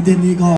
見てみい